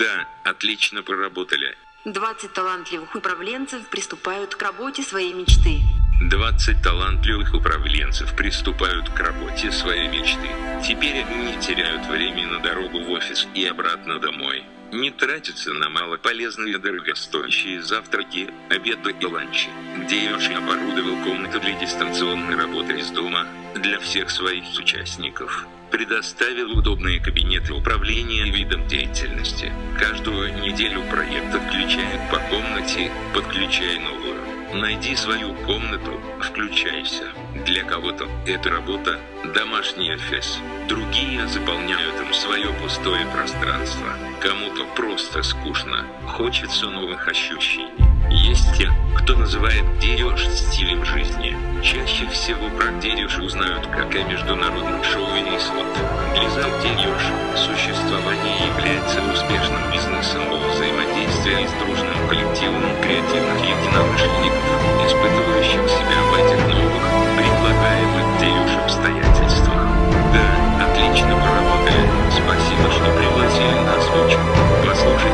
Да, отлично проработали. 20 талантливых управленцев приступают к работе своей мечты. 20 талантливых управленцев приступают к работе своей мечты. Теперь они не теряют времени на дорогу в офис и обратно домой. Не тратятся на малополезные дорогостоящие завтраки, обеды и ланчи. Где Йоши оборудовал комнату для дистанционной работы из дома для всех своих участников предоставил удобные кабинеты управления видом деятельности. Каждую неделю проект отключает по комнате, подключай новую. Найди свою комнату, включайся. Для кого-то это работа, домашний офис. Другие заполняют им свое пустое пространство. Кому-то просто скучно, хочется новых ощущений. Есть те, кто называет Дереж стилем жизни. Чаще всего про Дереж узнают как о международном шоу Винислот. Глизал Дереж креативных единомышленников, испытывающих себя в этих новых, предлагаемых Дереж обстоятельствах. Да, отлично поработали. Спасибо, что пригласили на озвучку. Послушайте